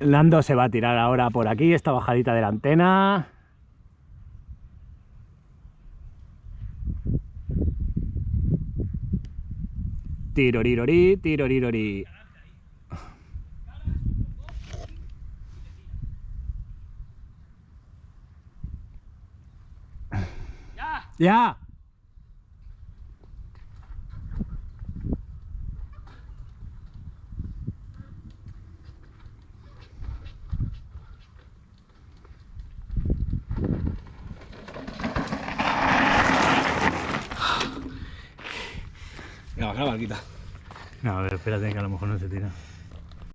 Nando se va a tirar ahora por aquí, esta bajadita de la antena. Tirorirori, tirorirori. ¡Ya! Venga, baja la barquita. No, a ver, espérate que a lo mejor no se tira.